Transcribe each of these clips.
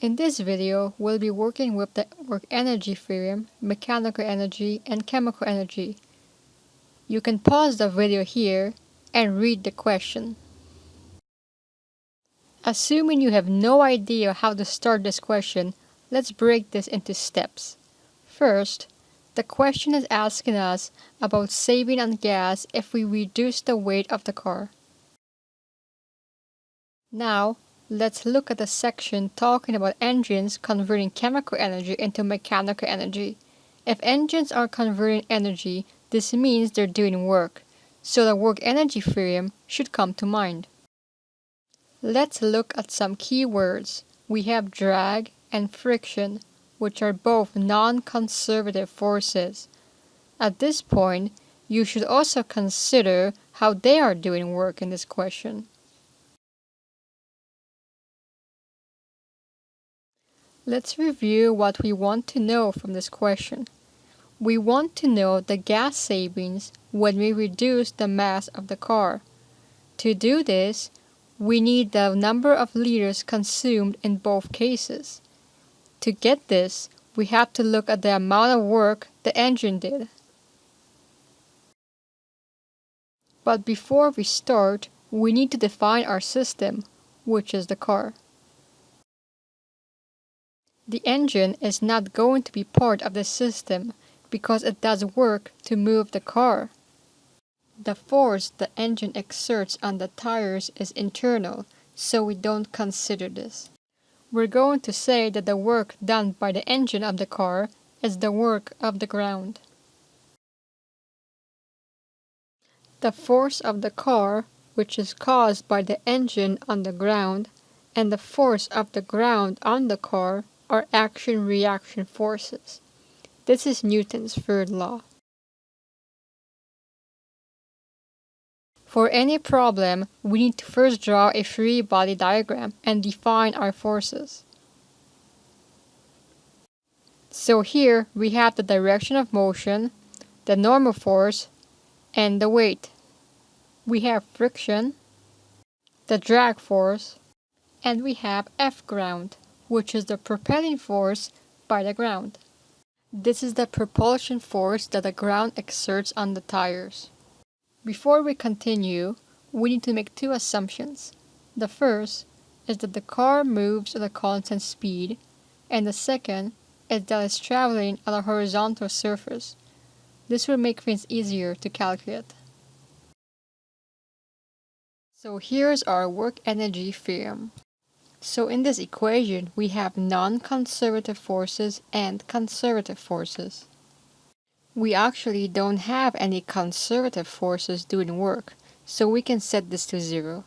In this video, we'll be working with the work energy theorem, mechanical energy, and chemical energy. You can pause the video here and read the question. Assuming you have no idea how to start this question, let's break this into steps. First, the question is asking us about saving on gas if we reduce the weight of the car. Now, Let's look at the section talking about engines converting chemical energy into mechanical energy. If engines are converting energy, this means they're doing work, so the work energy theorem should come to mind. Let's look at some key words. We have drag and friction, which are both non-conservative forces. At this point, you should also consider how they are doing work in this question. Let's review what we want to know from this question. We want to know the gas savings when we reduce the mass of the car. To do this, we need the number of liters consumed in both cases. To get this, we have to look at the amount of work the engine did. But before we start, we need to define our system, which is the car. The engine is not going to be part of the system because it does work to move the car. The force the engine exerts on the tires is internal, so we don't consider this. We're going to say that the work done by the engine of the car is the work of the ground. The force of the car, which is caused by the engine on the ground, and the force of the ground on the car are action-reaction forces. This is Newton's third law. For any problem, we need to first draw a free body diagram and define our forces. So here we have the direction of motion, the normal force, and the weight. We have friction, the drag force, and we have F ground which is the propelling force by the ground. This is the propulsion force that the ground exerts on the tires. Before we continue, we need to make two assumptions. The first is that the car moves at a constant speed, and the second is that it's traveling on a horizontal surface. This will make things easier to calculate. So here's our work energy theorem. So in this equation, we have non-conservative forces and conservative forces. We actually don't have any conservative forces doing work, so we can set this to zero.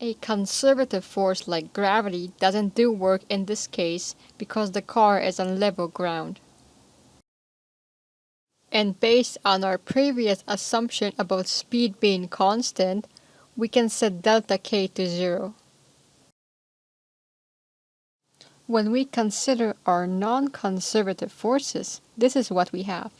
A conservative force like gravity doesn't do work in this case because the car is on level ground. And based on our previous assumption about speed being constant, we can set delta k to zero. When we consider our non-conservative forces, this is what we have.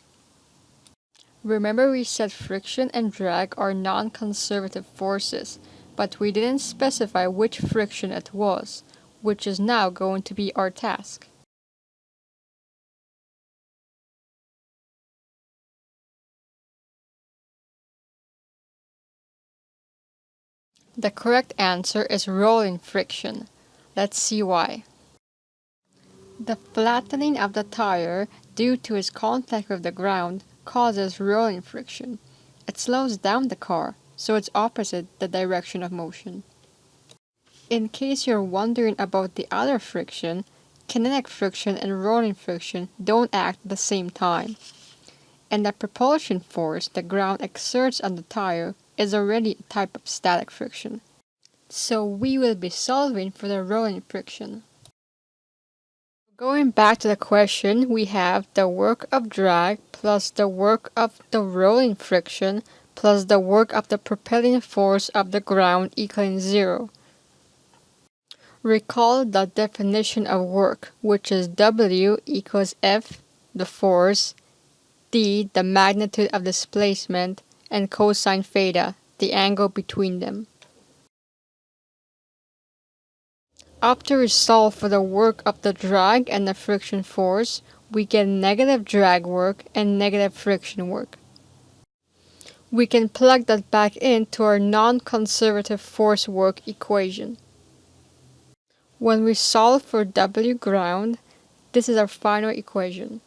Remember we said friction and drag are non-conservative forces, but we didn't specify which friction it was, which is now going to be our task. The correct answer is rolling friction. Let's see why. The flattening of the tire due to its contact with the ground causes rolling friction. It slows down the car, so it's opposite the direction of motion. In case you're wondering about the other friction, kinetic friction and rolling friction don't act at the same time. And the propulsion force the ground exerts on the tire is already a type of static friction. So we will be solving for the rolling friction. Going back to the question, we have the work of drag plus the work of the rolling friction plus the work of the propelling force of the ground equaling zero. Recall the definition of work, which is W equals F, the force, D, the magnitude of displacement, and cosine theta, the angle between them. After we solve for the work of the drag and the friction force, we get negative drag work and negative friction work. We can plug that back into our non-conservative force work equation. When we solve for W ground, this is our final equation.